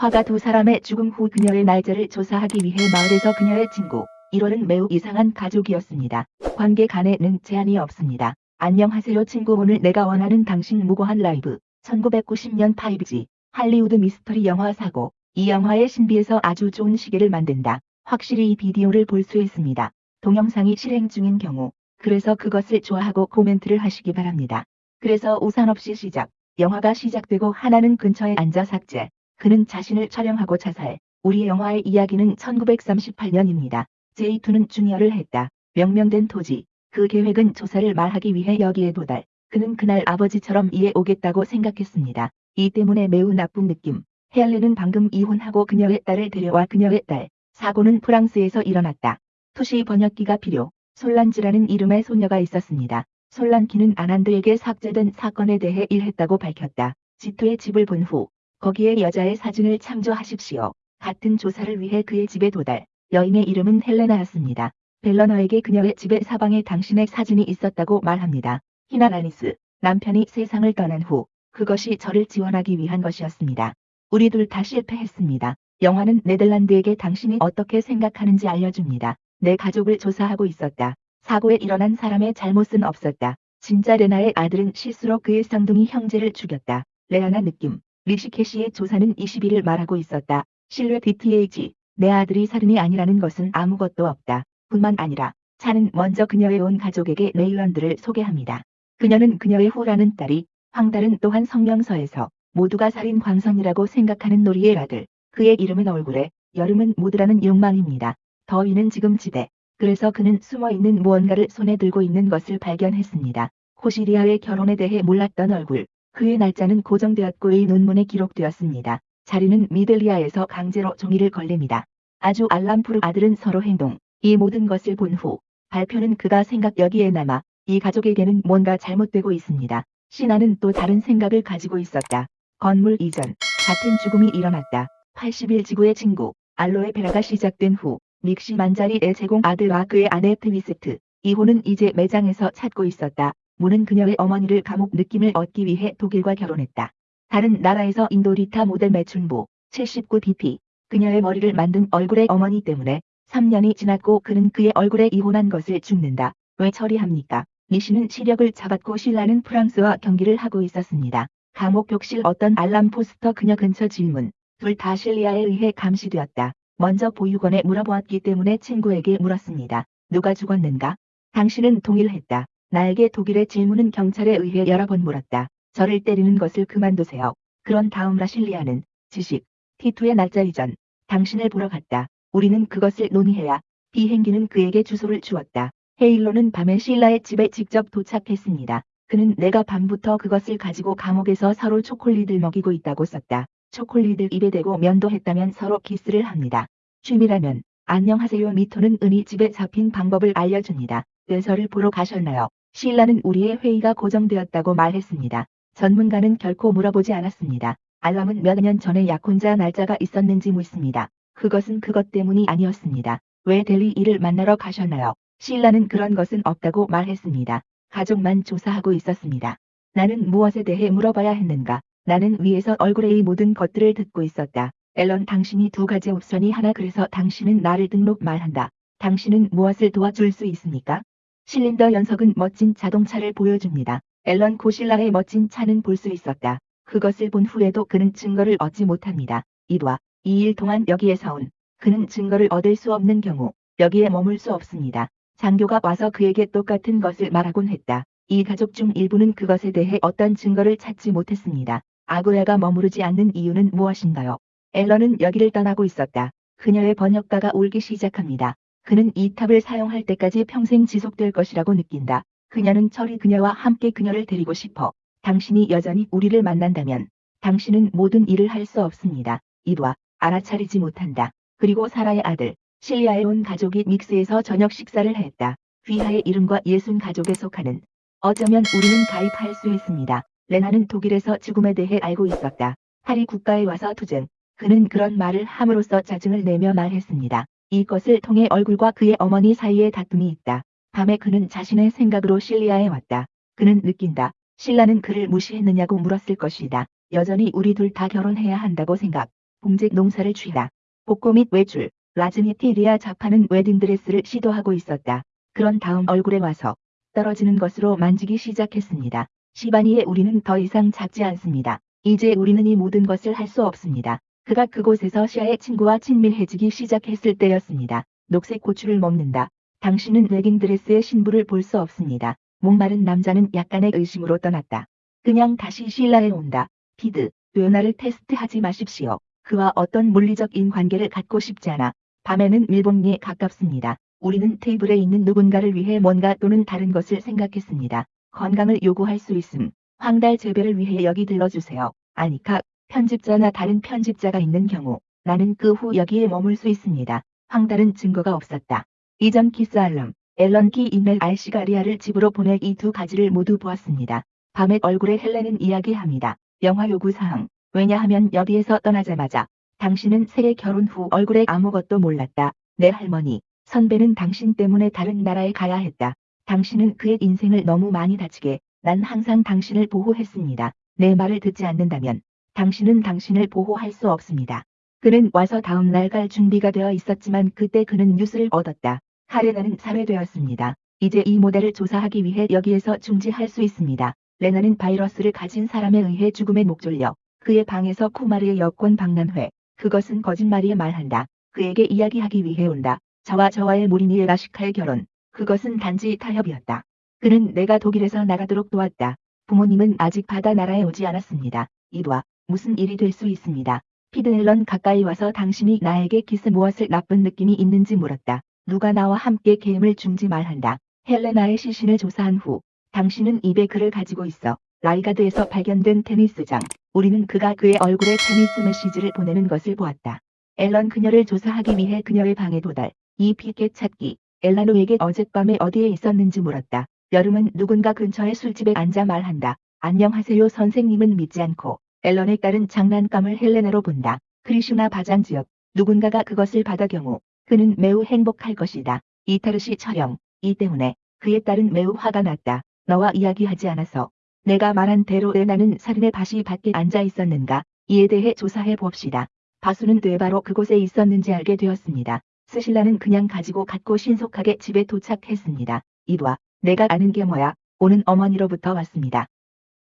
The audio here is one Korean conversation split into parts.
화가 두 사람의 죽음 후 그녀의 날짜를 조사하기 위해 마을에서 그녀의 친구 1월은 매우 이상한 가족이었습니다. 관계 간에는 제한이 없습니다. 안녕하세요 친구 오늘 내가 원하는 당신 무고한 라이브 1990년 5G 할리우드 미스터리 영화 사고 이 영화의 신비에서 아주 좋은 시계를 만든다. 확실히 이 비디오를 볼 수 있습니다. 동영상이 실행 중인 경우 그래서 그것을 좋아하고 코멘트를 하시기 바랍니다. 그래서 우산 없이 시작 영화가 시작되고 하나는 근처에 앉아 삭제 그는 자신을 촬영하고 자살 우리의 영화의 이야기는 1938년입니다. J2는 중열을 했다. 명명된 토지 그 계획은 조사를 말하기 위해 여기에 도달 그는 그날 아버지처럼 이해 오겠다고 생각했습니다. 이 때문에 매우 나쁜 느낌 헬렌은 방금 이혼하고 그녀의 딸을 데려와 그녀의 딸 사고는 프랑스에서 일어났다. 투시 번역기가 필요. 솔란지라는 이름의 소녀가 있었습니다. 솔란키는 아난드에게 삭제된 사건에 대해 일했다고 밝혔다. 지투의 집을 본 후 거기에 여자의 사진을 참조하십시오. 같은 조사를 위해 그의 집에 도달. 여인의 이름은 헬레나였습니다. 벨러너에게 그녀의 집의 사방에 당신의 사진이 있었다고 말합니다. 히나라니스, 남편이 세상을 떠난 후 그것이 저를 지원하기 위한 것이었습니다. 우리 둘 다 실패했습니다. 영화는 네덜란드에게 당신이 어떻게 생각하는지 알려줍니다. 내 가족을 조사하고 있었다. 사고에 일어난 사람의 잘못은 없었다. 진짜 레나의 아들은 실수로 그의 쌍둥이 형제를 죽였다. 레아나 느낌. 리시케시의 조사는 20일을 말하고 있었다. 실뢰 DTH. 내 아들이 살인이 아니라는 것은 아무것도 없다. 뿐만 아니라 차는 먼저 그녀의 온 가족에게 레일런드를 소개합니다. 그녀는 그녀의 후라는 딸이 황달은 또한 성명서에서 모두가 살인 광선이라고 생각하는 놀이의 아들. 그의 이름은 얼굴에 여름은 무드라는 욕망입니다. 더위는 지금 지대. 그래서 그는 숨어있는 무언가를 손에 들고 있는 것을 발견했습니다. 코시리아의 결혼에 대해 몰랐던 얼굴. 그의 날짜는 고정되었고 의 논문에 기록되었습니다. 자리는 미델리아에서 강제로 종이를 걸립니다. 아주 알람푸르 아들은 서로 행동. 이 모든 것을 본 후 발표는 그가 생각 여기에 남아 이 가족에게는 뭔가 잘못되고 있습니다. 시나는 또 다른 생각을 가지고 있었다. 건물 이전 같은 죽음이 일어났다. 80일 지구의 친구 알로에 베라가 시작된 후 믹시 만자리의 제공 아들과 그의 아내 트위스트 이호는 이제 매장에서 찾고 있었다. 문은 그녀의 어머니를 감옥 느낌을 얻기 위해 독일과 결혼했다. 다른 나라에서 인도 리타 모델 매춘보 79bp 그녀의 머리를 만든 얼굴의 어머니 때문에 3년이 지났고 그는 그의 얼굴에 이혼한 것을 죽는다. 왜 처리합니까? 미시는 시력을 잡았고 신라는 프랑스와 경기를 하고 있었습니다. 감옥 벽실 어떤 알람 포스터 그녀 근처 질문. 둘 다 실리아에 의해 감시되었다. 먼저 보육원에 물어보았기 때문에 친구에게 물었습니다. 누가 죽었는가? 당신은 동일했다. 나에게 독일의 질문은 경찰에 의해 여러 번 물었다. 저를 때리는 것을 그만두세요. 그런 다음 라실리아는 지식, T2의 날짜 이전, 당신을 보러 갔다. 우리는 그것을 논의해야 비행기는 그에게 주소를 주었다. 헤일로는 밤에 실라의 집에 직접 도착했습니다. 그는 내가 밤부터 그것을 가지고 감옥에서 서로 초콜릿을 먹이고 있다고 썼다. 초콜릿을 입에 대고 면도했다면 서로 키스를 합니다. 취미라면 안녕하세요 미토는 은희 집에 잡힌 방법을 알려줍니다. 뇌서를 보러 가셨나요? 신라는 우리의 회의가 고정되었다고 말했습니다. 전문가는 결코 물어보지 않았습니다. 알람은 몇 년 전에 약혼자 날짜가 있었는지 묻습니다. 그것은 그것 때문이 아니었습니다. 왜 델리 이를 만나러 가셨나요? 신라는 그런 것은 없다고 말했습니다. 가족만 조사하고 있었습니다. 나는 무엇에 대해 물어봐야 했는가? 나는 위에서 얼굴의 이 모든 것들을 듣고 있었다. 앨런 당신이 두 가지 옵션이 하나 그래서 당신은 나를 등록 말한다. 당신은 무엇을 도와줄 수 있습니까? 실린더 연석은 멋진 자동차를 보여줍니다. 앨런 고실라의 멋진 차는 볼 수 있었다. 그것을 본 후에도 그는 증거를 얻지 못합니다. 이와 2일 동안 여기에서 온 그는 증거를 얻을 수 없는 경우 여기에 머물 수 없습니다. 장교가 와서 그에게 똑같은 것을 말하곤 했다. 이 가족 중 일부는 그것에 대해 어떤 증거를 찾지 못했습니다. 아구야가 머무르지 않는 이유는 무엇인가요? 앨런은 여기를 떠나고 있었다. 그녀의 번역가가 울기 시작합니다. 그는 이 탑을 사용할 때까지 평생 지속될 것이라고 느낀다. 그녀는 철이 그녀와 함께 그녀를 데리고 싶어. 당신이 여전히 우리를 만난다면 당신은 모든 일을 할 수 없습니다. 이와 알아차리지 못한다. 그리고 사라의 아들 실리아에 온 가족이 믹스에서 저녁 식사를 했다. 휘하의 이름과 예순 가족에 속하는 어쩌면 우리는 가입할 수 있습니다. 레나는 독일에서 죽음에 대해 알고 있었다. 파리 국가에 와서 투쟁. 그는 그런 말을 함으로써 짜증을 내며 말했습니다. 이것을 통해 얼굴과 그의 어머니 사이에 다툼이 있다. 밤에 그는 자신의 생각으로 실리아에 왔다. 그는 느낀다. 신라는 그를 무시했느냐고 물었을 것이다. 여전히 우리 둘 다 결혼해야 한다고 생각. 봉제 농사를 취하다. 복고 및 외출, 라즈니티 리아 자파는 웨딩드레스를 시도하고 있었다. 그런 다음 얼굴에 와서 떨어지는 것으로 만지기 시작했습니다. 시바니의 우리는 더 이상 작지 않습니다. 이제 우리는 이 모든 것을 할 수 없습니다. 그가 그곳에서 시아의 친구와 친밀해지기 시작했을 때였습니다. 녹색 고추를 먹는다. 당신은 웨딩드레스의 신부를 볼 수 없습니다. 목마른 남자는 약간의 의심으로 떠났다. 그냥 다시 신라에 온다. 피드, 뇌나를 테스트하지 마십시오. 그와 어떤 물리적인 관계를 갖고 싶지 않아. 밤에는 밀봉리에 가깝습니다. 우리는 테이블에 있는 누군가를 위해 뭔가 또는 다른 것을 생각했습니다. 건강을 요구할 수 있음. 황달 재배를 위해 여기 들러주세요. 아니카, 편집자나 다른 편집자가 있는 경우 나는 그 후 여기에 머물 수 있습니다. 황달은 증거가 없었다. 이전 키스 알럼, 앨런 키 이멜 알시가리아를 집으로 보낼 이 두 가지를 모두 보았습니다. 밤에 얼굴에 헬렌은 이야기합니다. 영화 요구사항. 왜냐하면 여기에서 떠나자마자 당신은 세계 결혼 후 얼굴에 아무것도 몰랐다. 내 할머니, 선배는 당신 때문에 다른 나라에 가야 했다. 당신은 그의 인생을 너무 많이 다치게 난 항상 당신을 보호했습니다. 내 말을 듣지 않는다면 당신은 당신을 보호할 수 없습니다. 그는 와서 다음 날 갈 준비가 되어 있었지만 그때 그는 뉴스를 얻었다. 카레나는 살해되었습니다. 이제 이 모델을 조사하기 위해 여기에서 중지할 수 있습니다. 레나는 바이러스를 가진 사람에 의해 죽음에 목졸려 그의 방에서 쿠마르의 여권 박람회. 그것은 거짓말이에 말한다. 그에게 이야기하기 위해 온다. 저와 저와의 모리니의 라시카의 결혼. 그것은 단지 타협이었다. 그는 내가 독일에서 나가도록 도왔다. 부모님은 아직 바다 나라에 오지 않았습니다. 이봐, 무슨 일이 될 수 있습니다. 피드앨런 가까이 와서 당신이 나에게 키스 무엇을 나쁜 느낌이 있는지 물었다. 누가 나와 함께 게임을 중지 말한다. 헬레나의 시신을 조사한 후 당신은 입에 글을 가지고 있어. 라이가드에서 발견된 테니스장. 우리는 그가 그의 얼굴에 테니스 메시지를 보내는 것을 보았다. 앨런 그녀를 조사하기 위해 그녀의 방에 도달. 이 피켓 찾기. 엘라노에게 어젯밤에 어디에 있었는지 물었다. 여름은 누군가 근처의 술집에 앉아 말한다. 안녕하세요 선생님은 믿지 않고 앨런의 딸은 장난감을 헬레나로 본다. 크리슈나 바잔 지역. 누군가가 그것을 받아 경우 그는 매우 행복할 것이다. 이타르시 처형. 이 때문에 그의 딸은 매우 화가 났다. 너와 이야기하지 않아서 내가 말한 대로 레나는 살인의 밭이 밖에 앉아 있었는가 이에 대해 조사해 봅시다. 바수는 되바로 그곳에 있었는지 알게 되었습니다. 스실라는 그냥 가지고 갔고 신속하게 집에 도착했습니다. 이봐, 내가 아는 게 뭐야? 오는 어머니로부터 왔습니다.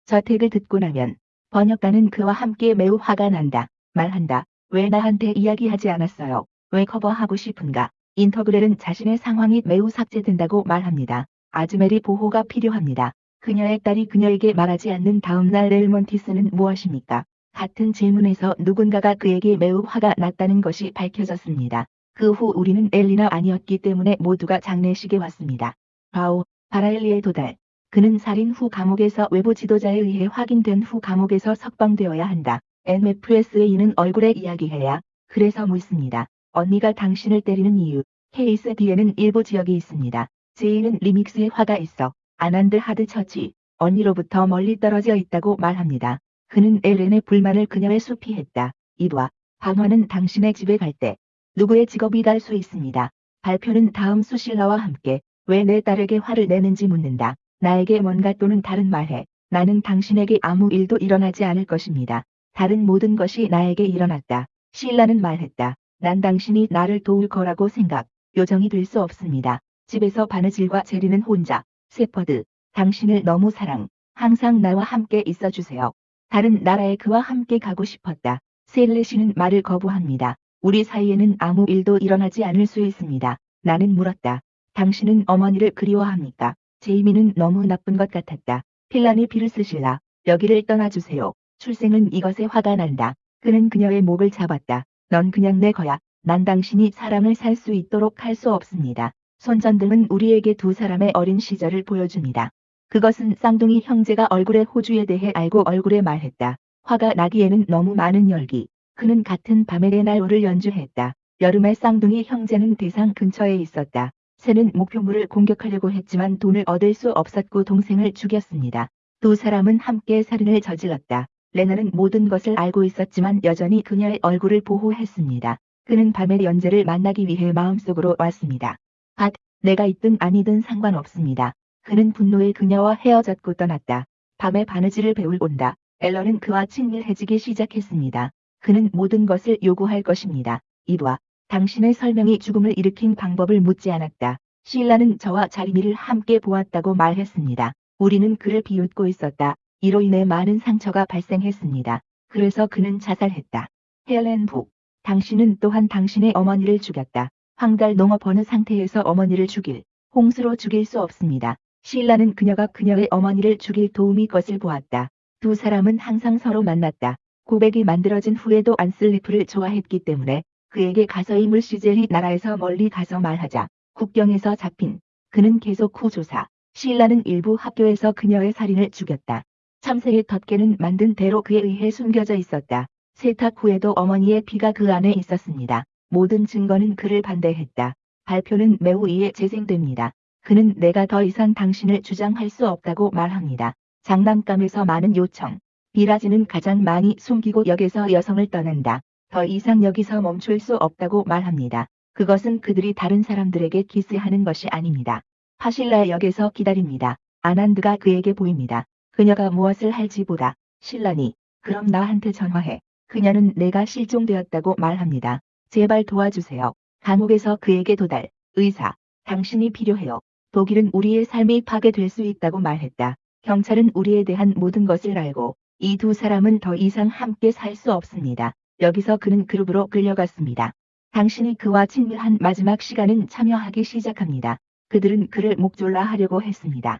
저택을 듣고 나면 번역가는 그와 함께 매우 화가 난다. 말한다. 왜 나한테 이야기하지 않았어요? 왜 커버하고 싶은가? 인터그렐은 자신의 상황이 매우 삭제된다고 말합니다. 아즈메리 보호가 필요합니다. 그녀의 딸이 그녀에게 말하지 않는 다음 날 렐몬티스는 무엇입니까? 같은 질문에서 누군가가 그에게 매우 화가 났다는 것이 밝혀졌습니다. 그 후 우리는 엘리나 아니었기 때문에 모두가 장례식에 왔습니다. 바오, 바라엘리에 도달. 그는 살인 후 감옥에서 외부 지도자에 의해 확인된 후 감옥에서 석방되어야 한다. MFS에 이는 얼굴에 이야기해야. 그래서 묻습니다. 언니가 당신을 때리는 이유. 케이스 뒤에는 일부 지역이 있습니다. 제이는 리믹스에 화가 있어. 아난드 하드 처치. 언니로부터 멀리 떨어져 있다고 말합니다. 그는 엘렌의 불만을 그녀의 수피했다. 이봐. 방화는 당신의 집에 갈 때 누구의 직업이 달 수 있습니다. 발표는 다음 수실라와 함께 왜 내 딸에게 화를 내는지 묻는다. 나에게 뭔가 또는 다른 말해. 나는 당신에게 아무 일도 일어나지 않을 것입니다. 다른 모든 것이 나에게 일어났다. 신라는 말했다. 난 당신이 나를 도울 거라고 생각. 요정이 될 수 없습니다. 집에서 바느질과 제리는 혼자. 세퍼드. 당신을 너무 사랑. 항상 나와 함께 있어주세요. 다른 나라에 그와 함께 가고 싶었다. 셀레시는 말을 거부합니다. 우리 사이에는 아무 일도 일어나지 않을 수 있습니다. 나는 물었다. 당신은 어머니를 그리워합니까? 제이미는 너무 나쁜 것 같았다. 필란이 비를 쓰실라. 여기를 떠나주세요. 출생은 이것에 화가 난다. 그는 그녀의 목을 잡았다. 넌 그냥 내 거야. 난 당신이 사랑을 살 수 있도록 할 수 없습니다. 손전등은 우리에게 두 사람의 어린 시절을 보여줍니다. 그것은 쌍둥이 형제가 얼굴의 호주에 대해 알고 얼굴에 말했다. 화가 나기에는 너무 많은 열기. 그는 같은 밤에 레날로를 연주했다. 여름에 쌍둥이 형제는 대상 근처에 있었다. 새는 목표물을 공격하려고 했지만 돈을 얻을 수 없었고 동생을 죽였습니다. 두 사람은 함께 살인을 저질렀다. 레나는 모든 것을 알고 있었지만 여전히 그녀의 얼굴을 보호했습니다. 그는 밤에 연재를 만나기 위해 마음속으로 왔습니다. 앗, 내가 있든 아니든 상관없습니다. 그는 분노에 그녀와 헤어졌고 떠났다. 밤에 바느질을 배울 온다. 앨런은 그와 친밀해지기 시작했습니다. 그는 모든 것을 요구할 것입니다. 이봐, 당신의 설명이 죽음을 일으킨 방법을 묻지 않았다. 신라는 저와 자리미를 함께 보았다고 말했습니다. 우리는 그를 비웃고 있었다. 이로 인해 많은 상처가 발생했습니다. 그래서 그는 자살했다. 헬렌 북, 당신은 또한 당신의 어머니를 죽였다. 황달 농업 어느 상태에서 어머니를 죽일, 홍수로 죽일 수 없습니다. 신라는 그녀가 그녀의 어머니를 죽일 도움이 것을 보았다. 두 사람은 항상 서로 만났다. 고백이 만들어진 후에도 안슬리프를 좋아했기 때문에 그에게 가서 이 물시젤이 나라에서 멀리 가서 말하자. 국경에서 잡힌 그는 계속 후 조사. 신라는 일부 학교에서 그녀의 살인을 죽였다. 참새의 덮개는 만든 대로 그에 의해 숨겨져 있었다. 세탁 후에도 어머니의 피가 그 안에 있었습니다. 모든 증거는 그를 반대했다. 발표는 매우 이에 재생됩니다. 그는 내가 더 이상 당신을 주장할 수 없다고 말합니다. 장난감에서 많은 요청. 비라지는 가장 많이 숨기고 역에서 여성을 떠난다. 더 이상 여기서 멈출 수 없다고 말합니다. 그것은 그들이 다른 사람들에게 키스하는 것이 아닙니다. 파실라 역에서 기다립니다. 아난드가 그에게 보입니다. 그녀가 무엇을 할지 보다. 신라니, 그럼 나한테 전화해. 그녀는 내가 실종되었다고 말합니다. 제발 도와주세요. 감옥에서 그에게 도달. 의사, 당신이 필요해요. 독일은 우리의 삶이 파괴될 수 있다고 말했다. 경찰은 우리에 대한 모든 것을 알고 이 두 사람은 더 이상 함께 살 수 없습니다. 여기서 그는 그룹으로 끌려갔습니다. 당신이 그와 친밀한 마지막 시간은 참여하기 시작합니다. 그들은 그를 목졸라 하려고 했습니다.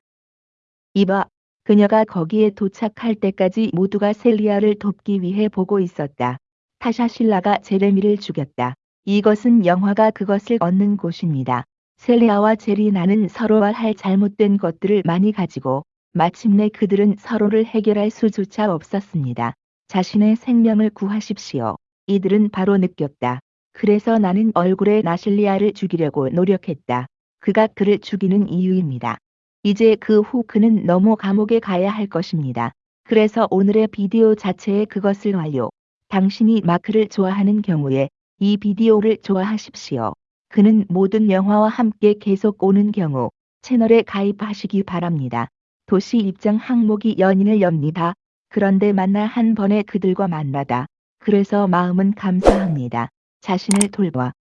이봐, 그녀가 거기에 도착할 때까지 모두가 셀리아를 돕기 위해 보고 있었다. 타샤 신라가 제레미를 죽였다. 이것은 영화가 그것을 얻는 곳입니다. 셀리아와 제리나는 서로와 할 잘못된 것들을 많이 가지고 마침내 그들은 서로를 해결할 수조차 없었습니다. 자신의 생명을 구하십시오. 이들은 바로 느꼈다. 그래서 나는 얼굴에 나실리아를 죽이려고 노력했다. 그가 그를 죽이는 이유입니다. 이제 그 후 그는 너무 감옥에 가야 할 것입니다. 그래서 오늘의 비디오 자체에 그것을 완료. 당신이 마크를 좋아하는 경우에 이 비디오를 좋아하십시오. 그는 모든 영화와 함께 계속 오는 경우 채널에 가입하시기 바랍니다. 도시 입장 항목이 연인을 엽니다. 그런데 만나 한 번에 그들과 만나다. 그래서 마음은 감사합니다. 자신을 돌봐